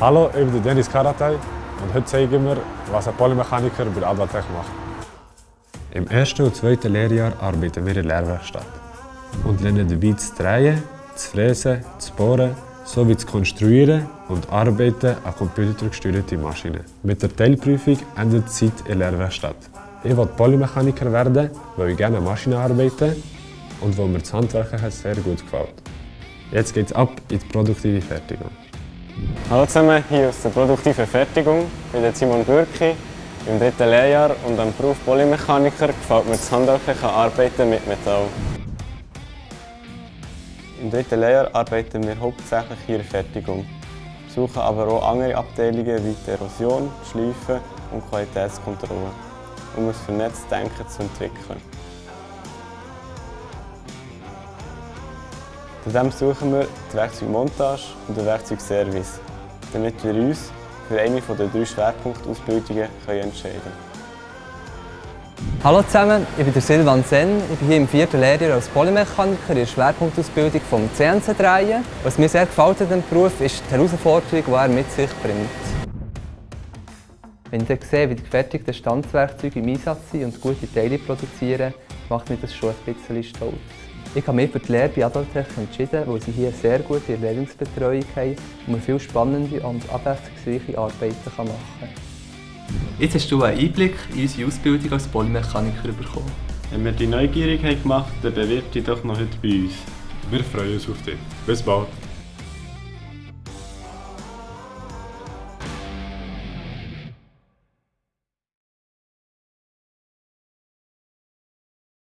Hallo, ich bin Dennis Karatay und heute zeigen wir, was ein Polymechaniker bei Advatech macht. Im ersten und zweiten Lehrjahr arbeiten wir in der Lehrwerkstatt und lernen dabei zu drehen, zu fräsen, zu bohren sowie zu konstruieren und arbeiten an computergesteuerten Maschinen. Mit der Teilprüfung endet die Zeit in der Lehrwerkstatt. Ich wollte Polymechaniker werden, weil ich gerne an Maschinen arbeite und weil mir das Handwerk sehr gut gefällt. Jetzt geht es ab in die produktive Fertigung. Hallo zusammen, hier aus der produktiven Fertigung. Ich bin Simon Bürki, im dritten Lehrjahr und am Beruf Polymechaniker gefällt mir das handwerkliche Arbeiten mit Metall. Im dritten Lehrjahr arbeiten wir hauptsächlich hier in der Fertigung, besuchen aber auch andere Abteilungen wie die Erosion, Schleifen und Qualitätskontrolle, um ein vernetztes Denken zu entwickeln. Zudem suchen wir die Werkzeugmontage und den Werkzeugservice, damit wir uns für eine der drei Schwerpunktausbildungen entscheiden können. Hallo zusammen, ich bin Silvan Sen. Ich bin hier im vierten Lehrjahr als Polymechaniker in der Schwerpunktausbildung vom CNC drehen. Was mir sehr gefällt an diesem Beruf ist die Herausforderung, die er mit sich bringt. Wenn ich dann sehe, wie die gefertigten Standswerkzeuge im Einsatz sind und gute Teile produzieren, macht mich das schon ein bisschen stolz. Ich habe mich für die Lehre bei Adaltech entschieden, weil sie hier sehr gute Lehrlingsbetreuung haben und man viel spannende und abwechslungsreiche Arbeiten machen kann. Jetzt hast du einen Einblick in unsere Ausbildung als Polymechaniker bekommen. Wenn wir die neugierig haben gemacht haben, dann bewirb dich doch noch heute bei uns. Wir freuen uns auf dich. Bis bald!